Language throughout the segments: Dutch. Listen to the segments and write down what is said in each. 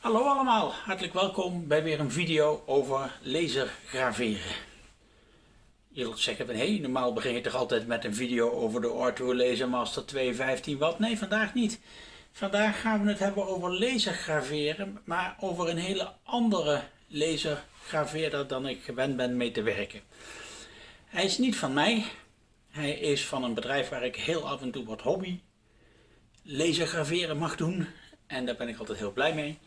Hallo allemaal, hartelijk welkom bij weer een video over lasergraveren. Je zult zeggen van, hé, hey, normaal begin je toch altijd met een video over de Ortho Laser Master 215 watt? Nee, vandaag niet. Vandaag gaan we het hebben over lasergraveren, maar over een hele andere lasergraveerder dan ik gewend ben mee te werken. Hij is niet van mij, hij is van een bedrijf waar ik heel af en toe wat hobby lasergraveren mag doen. En daar ben ik altijd heel blij mee.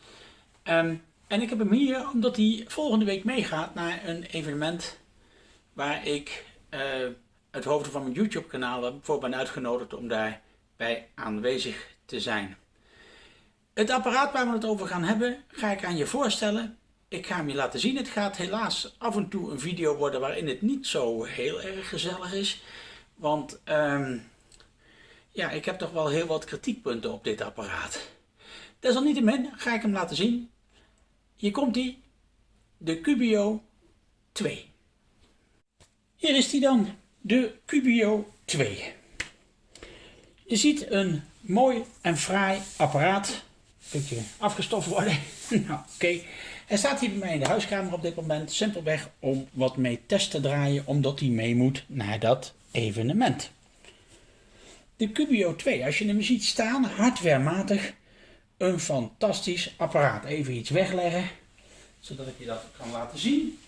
Um, en ik heb hem hier omdat hij volgende week meegaat naar een evenement waar ik uh, het hoofd van mijn YouTube kanaal voor ben uitgenodigd om daarbij aanwezig te zijn. Het apparaat waar we het over gaan hebben ga ik aan je voorstellen. Ik ga hem je laten zien. Het gaat helaas af en toe een video worden waarin het niet zo heel erg gezellig is. Want um, ja, ik heb toch wel heel wat kritiekpunten op dit apparaat. Desalniettemin ga ik hem laten zien. Hier komt hij, de Cubio 2. Hier is hij dan, de Cubio 2. Je ziet een mooi en fraai apparaat. Een beetje afgestoft worden. nou, oké. Hij staat hier bij mij in de huiskamer op dit moment. Simpelweg om wat mee test te draaien, omdat hij mee moet naar dat evenement. De Cubio 2, als je hem ziet staan, hardwarematig, een fantastisch apparaat. Even iets wegleggen, zodat ik je dat kan laten zien.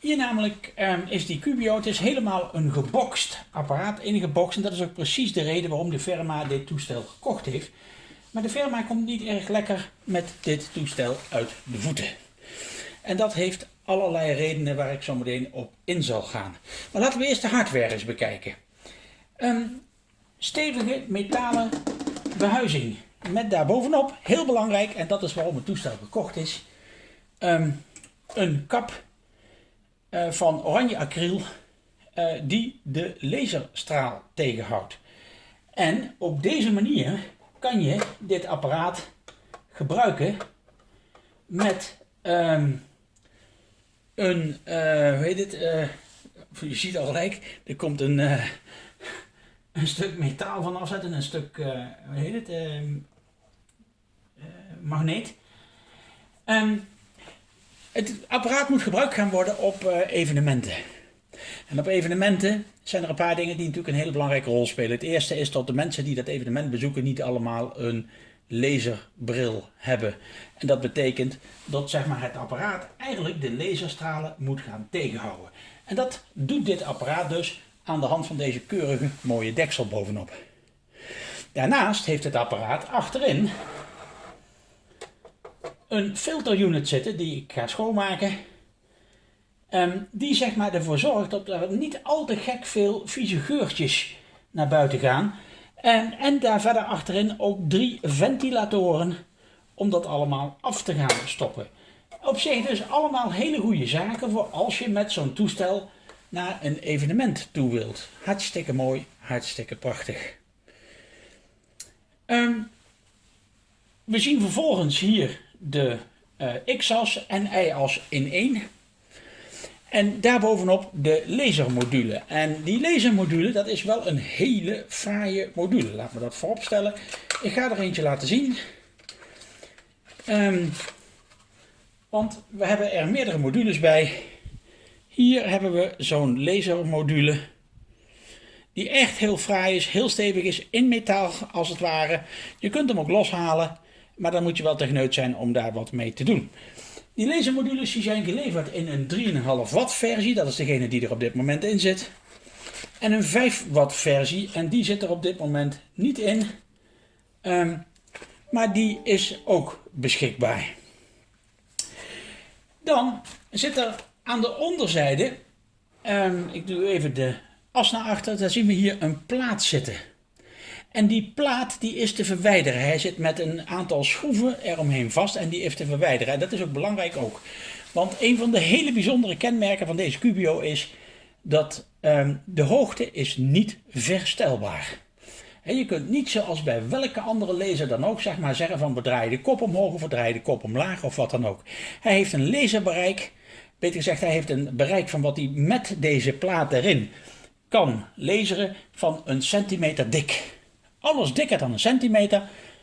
Hier namelijk um, is die Cubio, het is helemaal een geboxt apparaat, ingeboxt. En dat is ook precies de reden waarom de firma dit toestel gekocht heeft. Maar de firma komt niet erg lekker met dit toestel uit de voeten. En dat heeft allerlei redenen waar ik zo meteen op in zal gaan. Maar laten we eerst de hardware eens bekijken. Een stevige metalen behuizing met daarbovenop, heel belangrijk, en dat is waarom het toestel gekocht is, um, een kap uh, van oranje acryl uh, die de laserstraal tegenhoudt. En op deze manier kan je dit apparaat gebruiken met um, een, uh, hoe heet het, je ziet al gelijk, er komt een een stuk metaal van afzetten, een stuk, uh, hoe heet het, uh, uh, magneet. Um, het apparaat moet gebruikt gaan worden op evenementen. En op evenementen zijn er een paar dingen die natuurlijk een hele belangrijke rol spelen. Het eerste is dat de mensen die dat evenement bezoeken niet allemaal een laserbril hebben. En dat betekent dat zeg maar, het apparaat eigenlijk de laserstralen moet gaan tegenhouden. En dat doet dit apparaat dus aan de hand van deze keurige mooie deksel bovenop. Daarnaast heeft het apparaat achterin een filterunit zitten die ik ga schoonmaken. Um, die zeg maar ervoor zorgt dat er niet al te gek veel vieze geurtjes naar buiten gaan. En, en daar verder achterin ook drie ventilatoren om dat allemaal af te gaan stoppen. Op zich dus allemaal hele goede zaken voor als je met zo'n toestel naar een evenement toe wilt. Hartstikke mooi, hartstikke prachtig. Um, we zien vervolgens hier de uh, X-as en Y-as in één. En daarbovenop de lasermodule. En die lasermodule, dat is wel een hele fraaie module. Laat me dat voorop stellen. Ik ga er eentje laten zien. Um, want we hebben er meerdere modules bij. Hier hebben we zo'n lasermodule die echt heel fraai is, heel stevig is, in metaal als het ware. Je kunt hem ook loshalen, maar dan moet je wel techneut zijn om daar wat mee te doen. Die lasermodules die zijn geleverd in een 3,5 watt versie, dat is degene die er op dit moment in zit. En een 5 watt versie, en die zit er op dit moment niet in. Um, maar die is ook beschikbaar. Dan zit er aan de onderzijde, um, ik doe even de as naar achter, daar zien we hier een plaat zitten. En die plaat die is te verwijderen. Hij zit met een aantal schroeven eromheen vast en die is te verwijderen. En dat is ook belangrijk ook. Want een van de hele bijzondere kenmerken van deze Cubio is dat um, de hoogte is niet verstelbaar. En je kunt niet zoals bij welke andere laser dan ook zeg maar zeggen van we draaien de kop omhoog of we draaien de kop omlaag of wat dan ook. Hij heeft een laserbereik Beter gezegd, hij heeft een bereik van wat hij met deze plaat erin kan laseren van een centimeter dik. Alles dikker dan een centimeter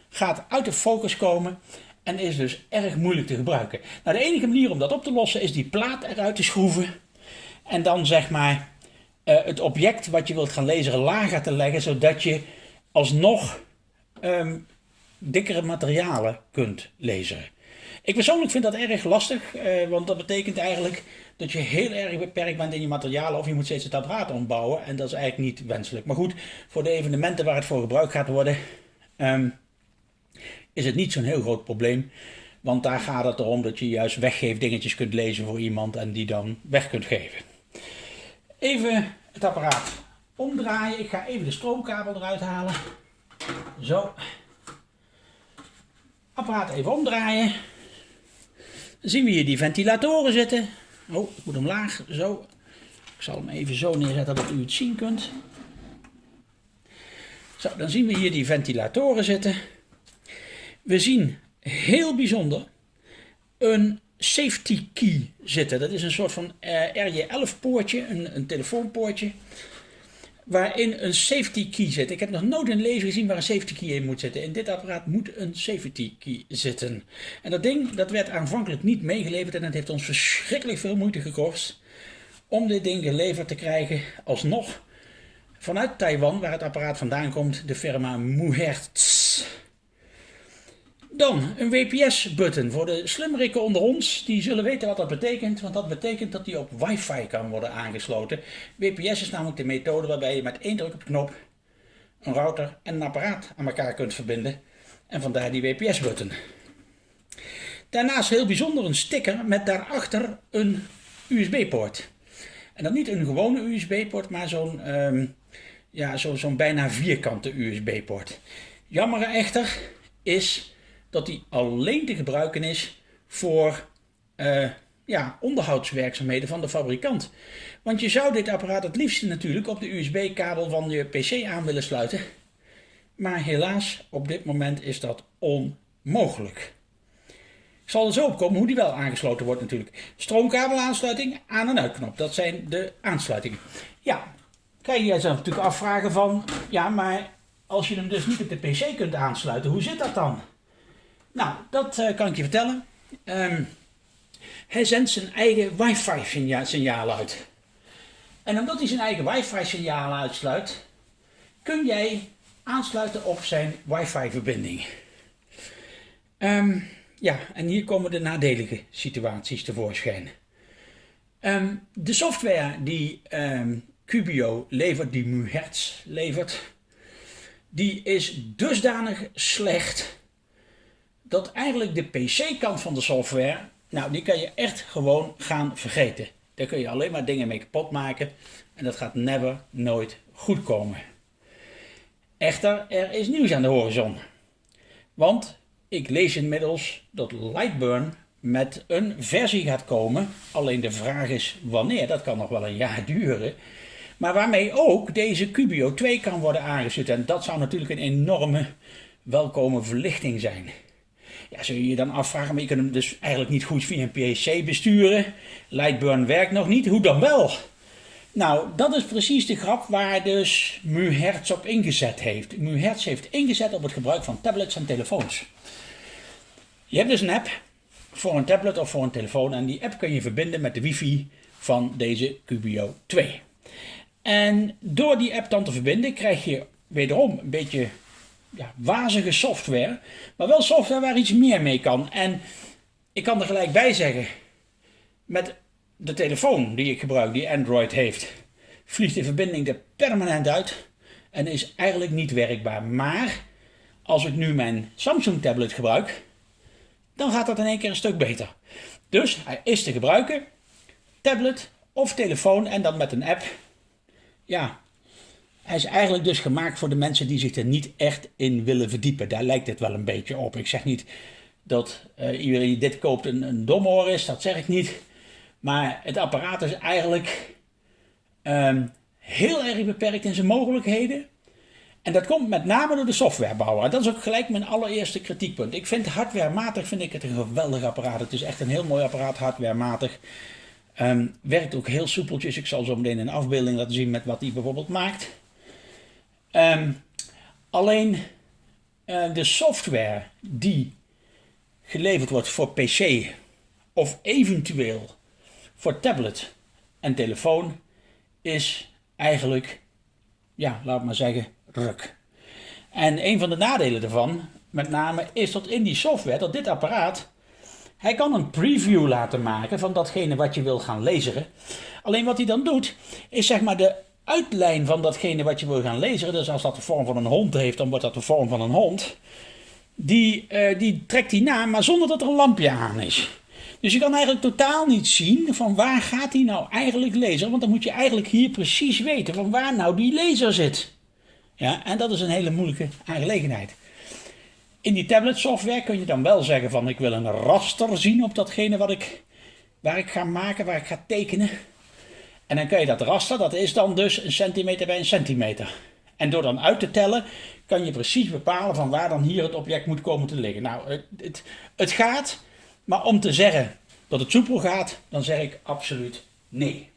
gaat uit de focus komen en is dus erg moeilijk te gebruiken. Nou, de enige manier om dat op te lossen is die plaat eruit te schroeven en dan zeg maar uh, het object wat je wilt gaan lezen lager te leggen, zodat je alsnog um, dikkere materialen kunt lezen. Ik persoonlijk vind dat erg lastig, uh, want dat betekent eigenlijk dat je heel erg beperkt bent in je materialen of je moet steeds het apparaat ombouwen en dat is eigenlijk niet wenselijk. Maar goed, voor de evenementen waar het voor gebruikt gaat worden, um, is het niet zo'n heel groot probleem. Want daar gaat het erom dat je juist weggeeft dingetjes kunt lezen voor iemand en die dan weg kunt geven. Even het apparaat omdraaien. Ik ga even de stroomkabel eruit halen. Zo. Apparaat even omdraaien. Dan zien we hier die ventilatoren zitten. Oh, ik moet hem laag. Zo. Ik zal hem even zo neerzetten dat u het zien kunt. Zo, dan zien we hier die ventilatoren zitten. We zien heel bijzonder een safety key zitten. Dat is een soort van uh, eh, RJ11 poortje, een, een telefoonpoortje, waarin een safety key zit. Ik heb nog nooit een lezer gezien waar een safety key in moet zitten. In dit apparaat moet een safety key zitten. En dat ding dat werd aanvankelijk niet meegeleverd en het heeft ons verschrikkelijk veel moeite gekost om dit ding geleverd te krijgen alsnog vanuit Taiwan, waar het apparaat vandaan komt, de firma Muhertz. Dan een WPS-button voor de slimmerikken onder ons. Die zullen weten wat dat betekent, want dat betekent dat die op wifi kan worden aangesloten. WPS is namelijk de methode waarbij je met één druk op de knop een router en een apparaat aan elkaar kunt verbinden. En vandaar die WPS-button. Daarnaast heel bijzonder een sticker met daarachter een USB-poort. En dan niet een gewone USB-poort, maar zo'n um, ja, zo'n bijna vierkante USB-poort. Jammer echter is dat die alleen te gebruiken is voor uh, ja, onderhoudswerkzaamheden van de fabrikant. Want je zou dit apparaat het liefst natuurlijk op de USB-kabel van je PC aan willen sluiten. Maar helaas, op dit moment is dat onmogelijk. Ik zal er zo op komen hoe die wel aangesloten wordt natuurlijk. Stroomkabelaansluiting, aan- en uitknop. Dat zijn de aansluitingen. Ja, kan je jezelf natuurlijk afvragen van... Ja, maar als je hem dus niet op de PC kunt aansluiten, hoe zit dat dan? Nou, dat uh, kan ik je vertellen. Um, hij zendt zijn eigen wifi-signaal uit. En omdat hij zijn eigen wifi-signaal uitsluit, kun jij aansluiten op zijn wifi-verbinding. Um, ja, en hier komen de nadelige situaties tevoorschijn. Um, de software die Cubio levert, die MuHertz levert, die is dusdanig slecht dat eigenlijk de PC-kant van de software, nou die kan je echt gewoon gaan vergeten. Daar kun je alleen maar dingen mee kapot maken en dat gaat never, nooit goed komen. Echter, er is nieuws aan de horizon. Want ik lees inmiddels dat Lightburn met een versie gaat komen. Alleen de vraag is wanneer, dat kan nog wel een jaar duren. Maar waarmee ook deze Cubio 2 kan worden aangesloten. En dat zou natuurlijk een enorme welkome verlichting zijn. Ja, zul je je dan afvragen, maar je kunt hem dus eigenlijk niet goed via een PC besturen. Lightburn werkt nog niet, hoe dan wel? Nou, dat is precies de grap waar dus MuHertz op ingezet heeft. MuHertz heeft ingezet op het gebruik van tablets en telefoons. Je hebt dus een app voor een tablet of voor een telefoon en die app kun je verbinden met de wifi van deze Cubio 2. En door die app dan te verbinden krijg je wederom een beetje ja, wazige software, maar wel software waar iets meer mee kan. En ik kan er gelijk bij zeggen, met de telefoon die ik gebruik, die Android heeft, vliegt de verbinding er permanent uit en is eigenlijk niet werkbaar. Maar als ik nu mijn Samsung tablet gebruik, dan gaat dat in één keer een stuk beter. Dus hij is te gebruiken, tablet of telefoon en dan met een app. Ja, hij is eigenlijk dus gemaakt voor de mensen die zich er niet echt in willen verdiepen. Daar lijkt het wel een beetje op. Ik zeg niet dat uh, iedereen die dit koopt een, een domoor is, dat zeg ik niet. Maar het apparaat is eigenlijk um, heel erg beperkt in zijn mogelijkheden. En dat komt met name door de softwarebouwer. Dat is ook gelijk mijn allereerste kritiekpunt. Ik vind hardwarematig vind ik het een geweldig apparaat. Het is echt een heel mooi apparaat, hardwarematig. Um, werkt ook heel soepeltjes. Ik zal zo meteen een afbeelding laten zien met wat hij bijvoorbeeld maakt. Um, alleen uh, de software die geleverd wordt voor PC of eventueel voor tablet en telefoon is eigenlijk, ja, laat maar zeggen, ruk. En een van de nadelen daarvan, met name, is dat in die software, dat dit apparaat, hij kan een preview laten maken van datgene wat je wil gaan lezen. Alleen wat hij dan doet, is zeg maar de uitlijn van datgene wat je wil gaan lezen. Dus als dat de vorm van een hond heeft, dan wordt dat de vorm van een hond. Die, uh, die trekt hij na, maar zonder dat er een lampje aan is. Dus je kan eigenlijk totaal niet zien van waar gaat hij nou eigenlijk lezen. Want dan moet je eigenlijk hier precies weten van waar nou die laser zit. Ja, en dat is een hele moeilijke aangelegenheid. In die tablet software kun je dan wel zeggen van ik wil een raster zien op datgene wat ik, waar ik ga maken, waar ik ga tekenen. En dan kun je dat raster, dat is dan dus een centimeter bij een centimeter. En door dan uit te tellen, kan je precies bepalen van waar dan hier het object moet komen te liggen. Nou, het, het, gaat, maar om te zeggen dat het soepel gaat, dan zeg ik absoluut nee.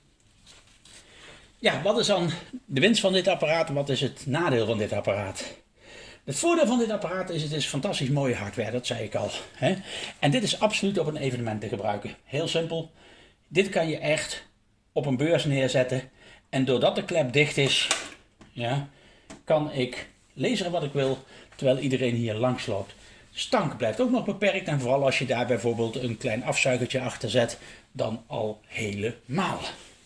Ja, wat is dan de winst van dit apparaat? Wat is het nadeel van dit apparaat? Het voordeel van dit apparaat is, het is fantastisch mooie hardware, dat zei ik al. Hè? En dit is absoluut op een evenement te gebruiken. Heel simpel. Dit kan je echt op een beurs neerzetten. En doordat de klep dicht is, ja, kan ik lezen wat ik wil, terwijl iedereen hier langs loopt. Stank blijft ook nog beperkt en vooral als je daar bijvoorbeeld een klein afzuigertje achter zet, dan al helemaal.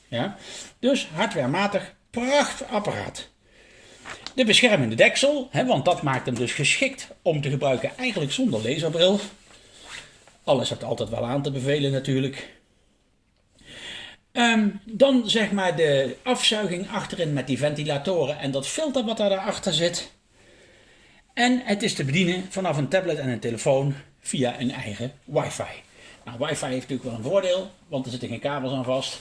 Ja? Dus hardwarematig, prachtig apparaat. De beschermende deksel, hè, want dat maakt hem dus geschikt om te gebruiken eigenlijk zonder laserbril. Alles heeft altijd wel aan te bevelen natuurlijk. Um, dan zeg maar de afzuiging achterin met die ventilatoren en dat filter wat daarachter zit. En het is te bedienen vanaf een tablet en een telefoon via een eigen wifi. Nou, wifi heeft natuurlijk wel een voordeel, want er zitten geen kabels aan vast.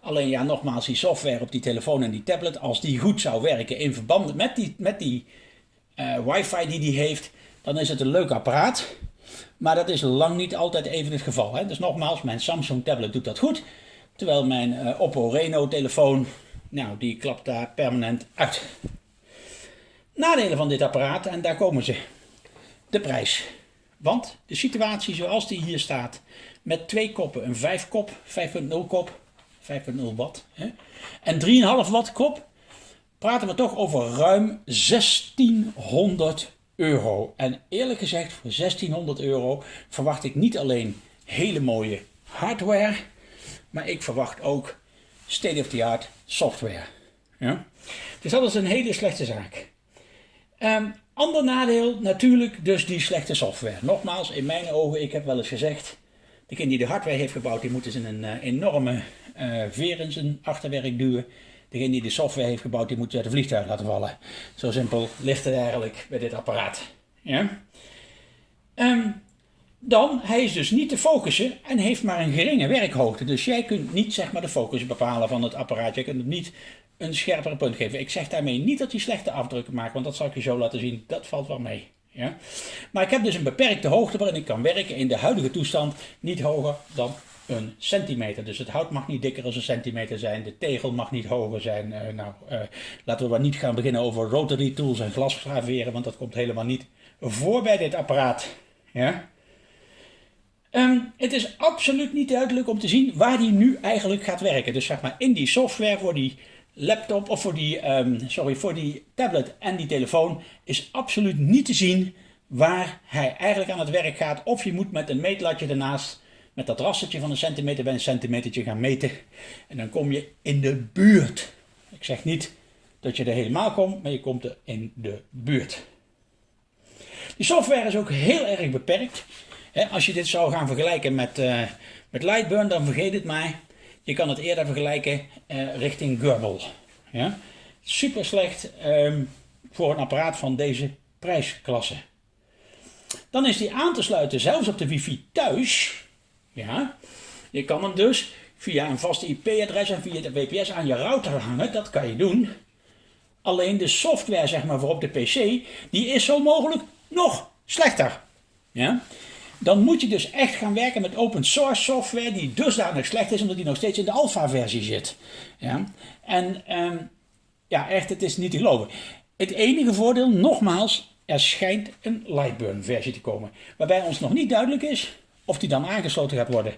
Alleen ja, nogmaals, die software op die telefoon en die tablet, als die goed zou werken in verband met die, met die uh, wifi die die heeft, dan is het een leuk apparaat. Maar dat is lang niet altijd even het geval. Hè? Dus nogmaals, mijn Samsung tablet doet dat goed. Terwijl mijn uh, Oppo Reno telefoon, nou die klapt daar permanent uit. Nadelen van dit apparaat, en daar komen ze. De prijs. Want de situatie zoals die hier staat, met twee koppen, een 5 kop, 5.0 kop, 5.0 watt, hè, en 3,5 watt kop, praten we toch over ruim 1600 euro. En eerlijk gezegd, voor 1600 euro verwacht ik niet alleen hele mooie hardware, maar ik verwacht ook state-of-the-art software. Ja? Dus dat is een hele slechte zaak. Um, ander nadeel natuurlijk dus die slechte software. Nogmaals, in mijn ogen, ik heb wel eens gezegd, degene die de hardware heeft gebouwd, die moet eens een uh, enorme uh, in zijn achterwerk duwen. Degene die de software heeft gebouwd, die moet uit de vliegtuig laten vallen. Zo simpel ligt het eigenlijk bij dit apparaat. Ja? Um, dan, hij is dus niet te focussen en heeft maar een geringe werkhoogte. Dus jij kunt niet zeg maar de focus bepalen van het apparaat. Je kunt het niet een scherpere punt geven. Ik zeg daarmee niet dat hij slechte afdrukken maakt, want dat zal ik je zo laten zien. Dat valt wel mee. Ja? Maar ik heb dus een beperkte hoogte waarin ik kan werken in de huidige toestand niet hoger dan een centimeter. Dus het hout mag niet dikker dan een centimeter zijn. De tegel mag niet hoger zijn. Uh, nou, uh, laten we maar niet gaan beginnen over rotary tools en glasgraveren, want dat komt helemaal niet voor bij dit apparaat. Ja? Um, het is absoluut niet duidelijk om te zien waar die nu eigenlijk gaat werken. Dus zeg maar in die software voor die laptop of voor die, um, sorry, voor die tablet en die telefoon is absoluut niet te zien waar hij eigenlijk aan het werk gaat. Of je moet met een meetlatje ernaast, met dat rastertje van een centimeter bij een centimetertje gaan meten. En dan kom je in de buurt. Ik zeg niet dat je er helemaal komt, maar je komt er in de buurt. Die software is ook heel erg beperkt als je dit zou gaan vergelijken met, uh, met Lightburn, dan vergeet het maar. Je kan het eerder vergelijken uh, richting Gurble. Ja? Super slecht um, voor een apparaat van deze prijsklasse. Dan is die aan te sluiten zelfs op de wifi thuis. Ja? Je kan hem dus via een vaste IP-adres en via de WPS aan je router hangen. Dat kan je doen. Alleen de software zeg maar, voor op de PC, die is zo mogelijk nog slechter. Ja? Dan moet je dus echt gaan werken met open source software die dusdanig slecht is omdat die nog steeds in de alpha versie zit. Ja? En um, ja, echt, het is niet te geloven. Het enige voordeel, nogmaals, er schijnt een Lightburn versie te komen. Waarbij ons nog niet duidelijk is of die dan aangesloten gaat worden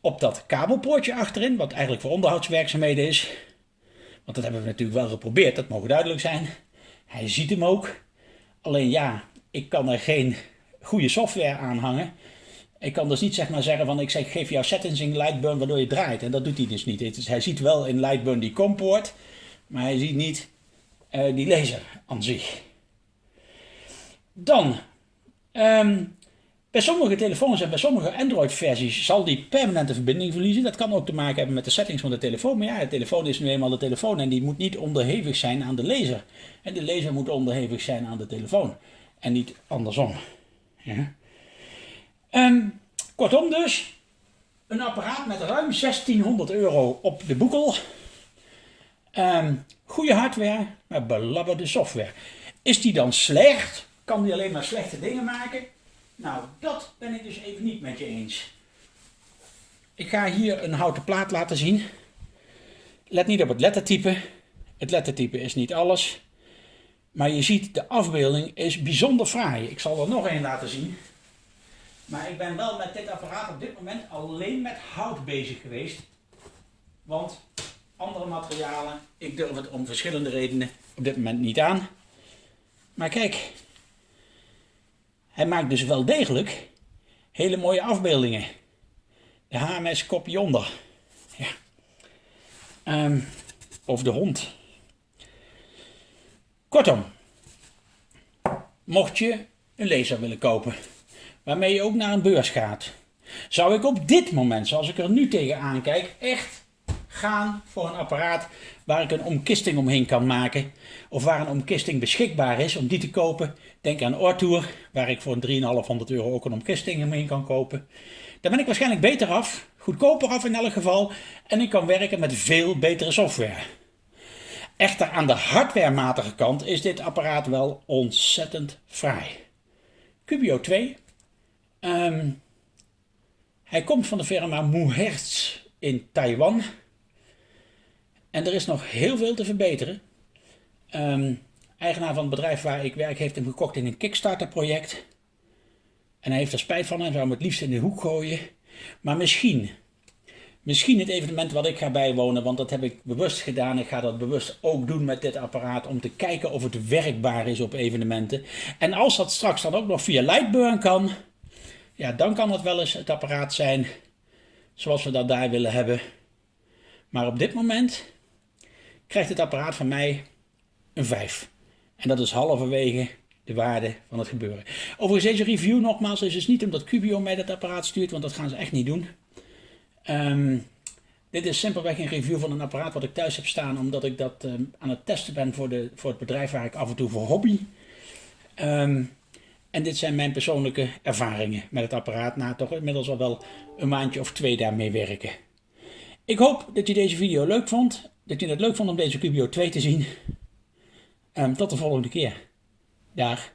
op dat kabelpoortje achterin, wat eigenlijk voor onderhoudswerkzaamheden is. Want dat hebben we natuurlijk wel geprobeerd, dat mogen duidelijk zijn. Hij ziet hem ook. Alleen ja, ik kan er geen goede software aan hangen. Ik kan dus niet zeg maar zeggen van ik zeg geef jou settings in Lightburn waardoor je draait. En dat doet hij dus niet. Hij ziet wel in Lightburn die compoort, maar hij ziet niet uh, die laser aan zich. Dan, um, bij sommige telefoons en bij sommige Android-versies zal die permanente verbinding verliezen. Dat kan ook te maken hebben met de settings van de telefoon. Maar ja, de telefoon is nu eenmaal de telefoon en die moet niet onderhevig zijn aan de laser. En de laser moet onderhevig zijn aan de telefoon. En niet andersom. Ja. Um, kortom dus, een apparaat met ruim 1600 euro op de boekel. Um, goede hardware, maar belabberde software. Is die dan slecht? Kan die alleen maar slechte dingen maken? Nou, dat ben ik dus even niet met je eens. Ik ga hier een houten plaat laten zien. Let niet op het lettertype. Het lettertype is niet alles. Maar je ziet, de afbeelding is bijzonder fraai. Ik zal er nog een laten zien. Maar ik ben wel met dit apparaat op dit moment alleen met hout bezig geweest. Want andere materialen, ik durf het om verschillende redenen op dit moment niet aan. Maar kijk, hij maakt dus wel degelijk hele mooie afbeeldingen. De HMS kopje onder. Ja. Um, of de hond. Kortom, mocht je een laser willen kopen, waarmee je ook naar een beurs gaat, zou ik op dit moment, zoals ik er nu tegenaan kijk, echt gaan voor een apparaat waar ik een omkisting omheen kan maken. Of waar een omkisting beschikbaar is om die te kopen. Denk aan Ortour, waar ik voor 3,500 euro ook een omkisting omheen kan kopen. Dan ben ik waarschijnlijk beter af, goedkoper af in elk geval. En ik kan werken met veel betere software. Echter aan de hardwarematige kant is dit apparaat wel ontzettend fraai. Cubio 2. Ehm, hij komt van de firma Muhertz in Taiwan. En er is nog heel veel te verbeteren. Um, eigenaar van het bedrijf waar ik werk heeft hem gekocht in een Kickstarter project. En hij heeft er spijt van en zou hem het liefst in de hoek gooien. Maar misschien, misschien het evenement wat ik ga bijwonen, want dat heb ik bewust gedaan. Ik ga dat bewust ook doen met dit apparaat om te kijken of het werkbaar is op evenementen. En als dat straks dan ook nog via Lightburn kan, ja, dan kan het wel eens het apparaat zijn zoals we dat daar willen hebben. Maar op dit moment krijgt het apparaat van mij een 5. En dat is halverwege de waarde van het gebeuren. Overigens deze review nogmaals is dus niet omdat Cubio mij dat apparaat stuurt, want dat gaan ze echt niet doen. Um, dit is simpelweg een review van een apparaat wat ik thuis heb staan, omdat ik dat um, aan het testen ben voor, de, voor het bedrijf waar ik af en toe voor hobby. Um, en dit zijn mijn persoonlijke ervaringen met het apparaat na toch inmiddels al wel een maandje of twee daarmee werken. Ik hoop dat je deze video leuk vond dat je het leuk vond om deze Cubio 2 te zien. Tot de volgende keer. Dag.